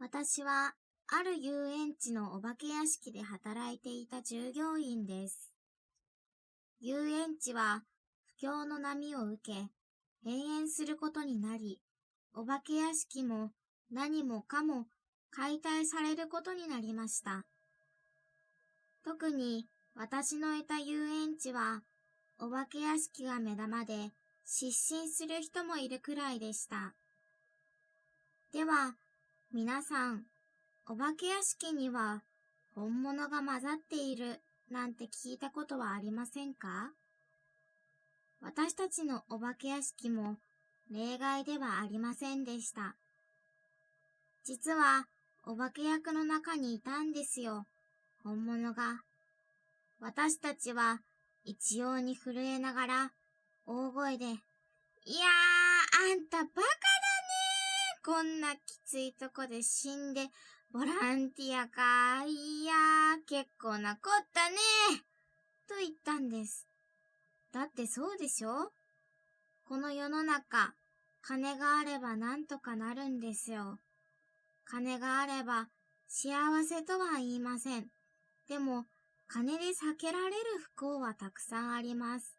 私は、ある遊園地のお化け屋敷で働いていた従業員です。遊園地は、不況の波を受け、閉園することになり、お化け屋敷も何もかも解体されることになりました。特に私のいた遊園地は、お化け屋敷が目玉で失神する人もいるくらいでした。では、皆さん、お化け屋敷には本物が混ざっているなんて聞いたことはありませんか？私たちのお化け屋敷も例外ではありませんでした。実は、お化け役の中にいたんですよ、本物が。私たちは一様に震えながら、大声で、いやー、あんたバカこんなきついとこで死んで、ボランティアかいやー、結構なこったねと言ったんです。だってそうでしょ？この世の中、金があればなんとかなるんですよ。金があれば幸せとは言いません。でも、金で避けられる不幸はたくさんあります。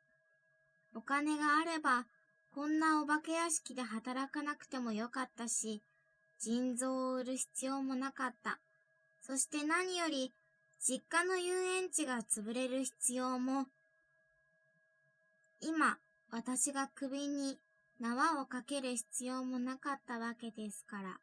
お金があれば、こんなお化け屋敷で働かなくてもよかったし、腎臓を売る必要もなかった。そして何より、実家の遊園地が潰れる必要も、今、私が首に縄をかける必要もなかったわけですから。